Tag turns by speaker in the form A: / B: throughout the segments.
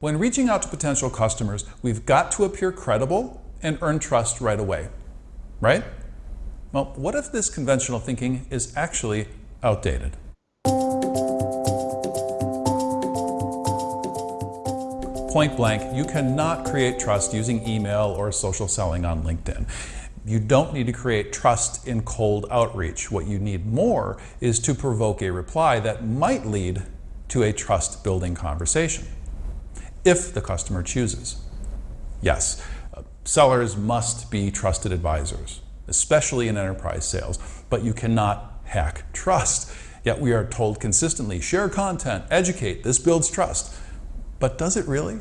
A: When reaching out to potential customers, we've got to appear credible and earn trust right away, right? Well, what if this conventional thinking is actually outdated? Point blank, you cannot create trust using email or social selling on LinkedIn. You don't need to create trust in cold outreach. What you need more is to provoke a reply that might lead to a trust building conversation if the customer chooses. Yes, sellers must be trusted advisors, especially in enterprise sales, but you cannot hack trust. Yet we are told consistently, share content, educate, this builds trust. But does it really?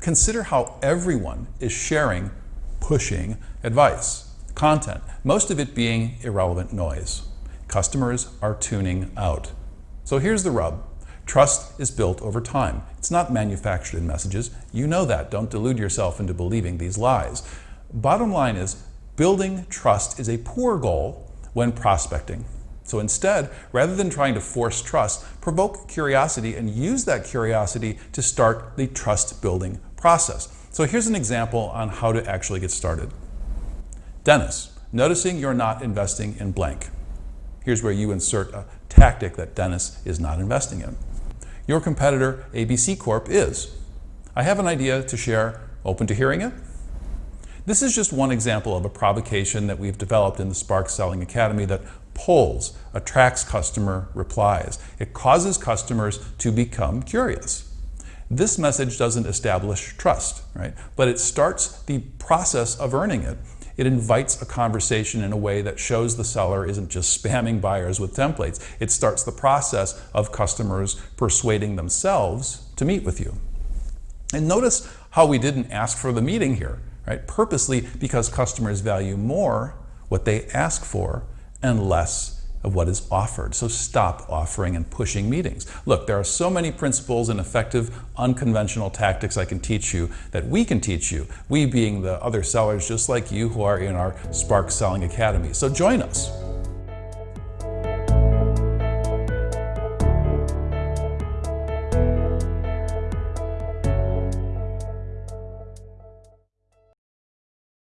A: Consider how everyone is sharing, pushing advice, content, most of it being irrelevant noise. Customers are tuning out. So here's the rub. Trust is built over time. It's not manufactured in messages. You know that. Don't delude yourself into believing these lies. Bottom line is, building trust is a poor goal when prospecting. So instead, rather than trying to force trust, provoke curiosity and use that curiosity to start the trust building process. So here's an example on how to actually get started. Dennis, noticing you're not investing in blank. Here's where you insert a tactic that Dennis is not investing in. Your competitor, ABC Corp, is. I have an idea to share. Open to hearing it? This is just one example of a provocation that we've developed in the Spark Selling Academy that polls, attracts customer replies. It causes customers to become curious. This message doesn't establish trust, right? But it starts the process of earning it it invites a conversation in a way that shows the seller isn't just spamming buyers with templates. It starts the process of customers persuading themselves to meet with you. And notice how we didn't ask for the meeting here, right? Purposely because customers value more what they ask for and less of what is offered. So stop offering and pushing meetings. Look, there are so many principles and effective unconventional tactics I can teach you that we can teach you, we being the other sellers just like you who are in our Spark Selling Academy. So join us.